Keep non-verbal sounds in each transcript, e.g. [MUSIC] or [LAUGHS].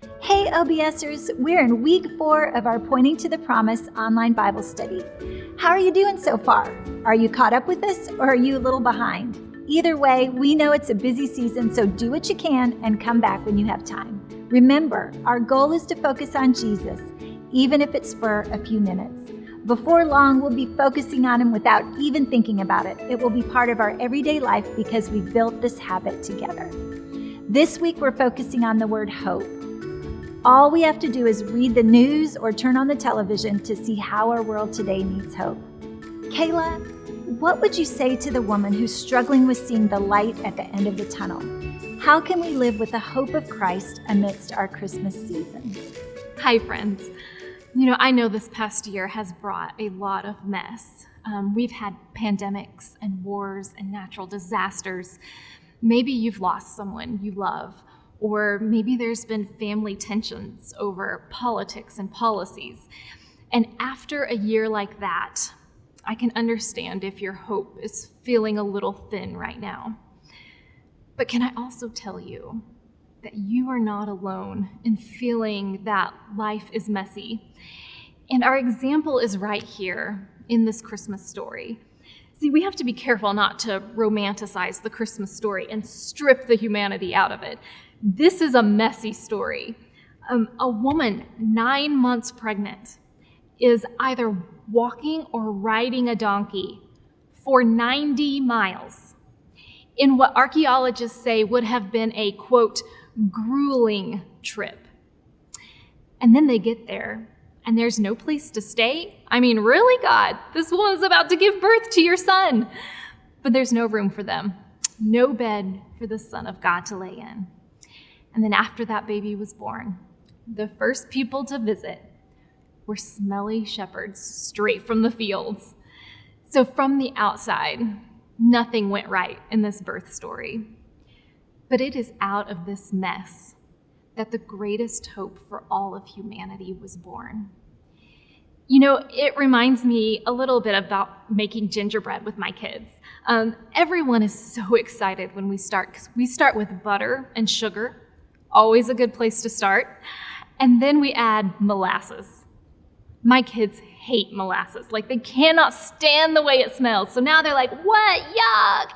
Hey, OBSers, we're in week four of our Pointing to the Promise online Bible study. How are you doing so far? Are you caught up with us or are you a little behind? Either way, we know it's a busy season, so do what you can and come back when you have time. Remember, our goal is to focus on Jesus, even if it's for a few minutes. Before long, we'll be focusing on Him without even thinking about it. It will be part of our everyday life because we built this habit together. This week, we're focusing on the word hope. All we have to do is read the news or turn on the television to see how our world today needs hope. Kayla, what would you say to the woman who's struggling with seeing the light at the end of the tunnel? How can we live with the hope of Christ amidst our Christmas season? Hi, friends. You know, I know this past year has brought a lot of mess. Um, we've had pandemics and wars and natural disasters. Maybe you've lost someone you love, or maybe there's been family tensions over politics and policies. And after a year like that, I can understand if your hope is feeling a little thin right now. But can I also tell you that you are not alone in feeling that life is messy? And our example is right here in this Christmas story. See, we have to be careful not to romanticize the Christmas story and strip the humanity out of it. This is a messy story. Um, a woman nine months pregnant is either walking or riding a donkey for 90 miles in what archaeologists say would have been a quote, grueling trip. And then they get there and there's no place to stay. I mean, really, God, this woman's about to give birth to your son. But there's no room for them, no bed for the Son of God to lay in. And then after that baby was born, the first people to visit were smelly shepherds straight from the fields. So from the outside, nothing went right in this birth story. But it is out of this mess that the greatest hope for all of humanity was born. You know, it reminds me a little bit about making gingerbread with my kids. Um, everyone is so [LAUGHS] excited when we start because we start with butter and sugar, always a good place to start. And then we add molasses. My kids hate molasses. Like, they cannot stand the way it smells. So now they're like, what? Yuck.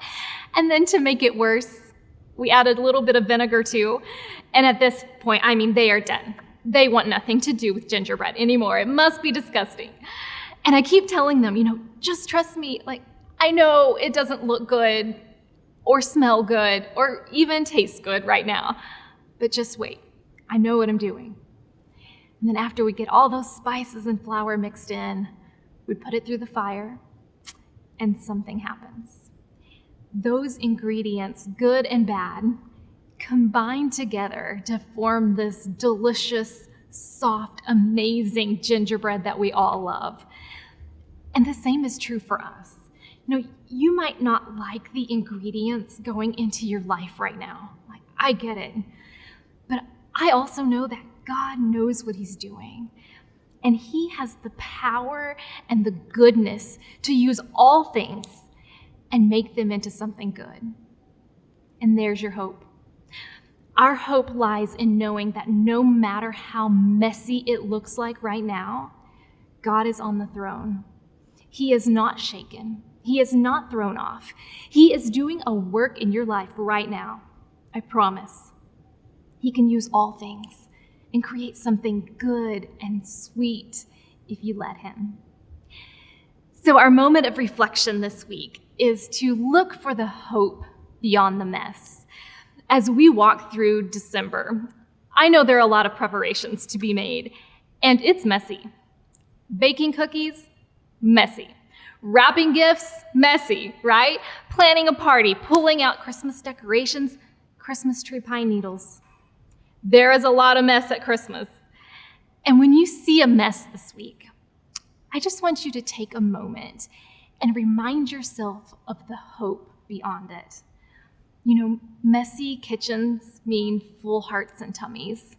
And then to make it worse, we added a little bit of vinegar too. And at this point, I mean, they are done. They want nothing to do with gingerbread anymore. It must be disgusting. And I keep telling them, you know, just trust me. Like, I know it doesn't look good or smell good or even taste good right now, but just wait. I know what I'm doing. And then after we get all those spices and flour mixed in, we put it through the fire, and something happens. Those ingredients, good and bad, combine together to form this delicious, soft, amazing gingerbread that we all love. And the same is true for us. You know, you might not like the ingredients going into your life right now. Like, I get it. I also know that God knows what He's doing. And He has the power and the goodness to use all things and make them into something good. And there's your hope. Our hope lies in knowing that no matter how messy it looks like right now, God is on the throne. He is not shaken. He is not thrown off. He is doing a work in your life right now. I promise. He can use all things and create something good and sweet if you let Him. So, our moment of reflection this week is to look for the hope beyond the mess. As we walk through December, I know there are a lot of preparations to be made, and it's messy. Baking cookies, messy. Wrapping gifts, messy, right? Planning a party, pulling out Christmas decorations, Christmas tree pine needles. There is a lot of mess at Christmas. And when you see a mess this week, I just want you to take a moment and remind yourself of the hope beyond it. You know, messy kitchens mean full hearts and tummies.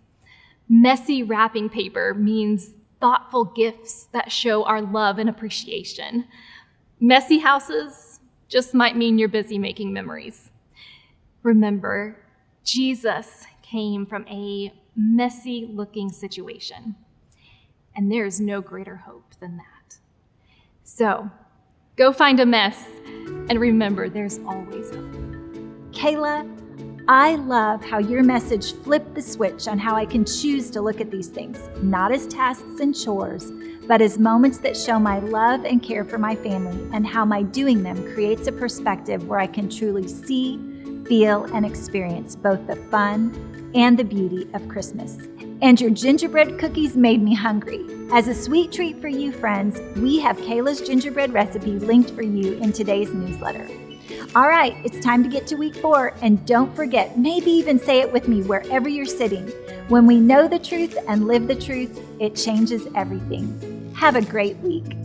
Messy wrapping paper means thoughtful gifts that show our love and appreciation. Messy houses just might mean you're busy making memories. Remember, Jesus came from a messy looking situation. And there is no greater hope than that. So go find a mess and remember there's always hope. Kayla, I love how your message flipped the switch on how I can choose to look at these things, not as tasks and chores, but as moments that show my love and care for my family and how my doing them creates a perspective where I can truly see, feel, and experience both the fun and the beauty of Christmas. And your gingerbread cookies made me hungry. As a sweet treat for you, friends, we have Kayla's gingerbread recipe linked for you in today's newsletter. All right, it's time to get to week four, and don't forget, maybe even say it with me wherever you're sitting. When we know the truth and live the truth, it changes everything. Have a great week.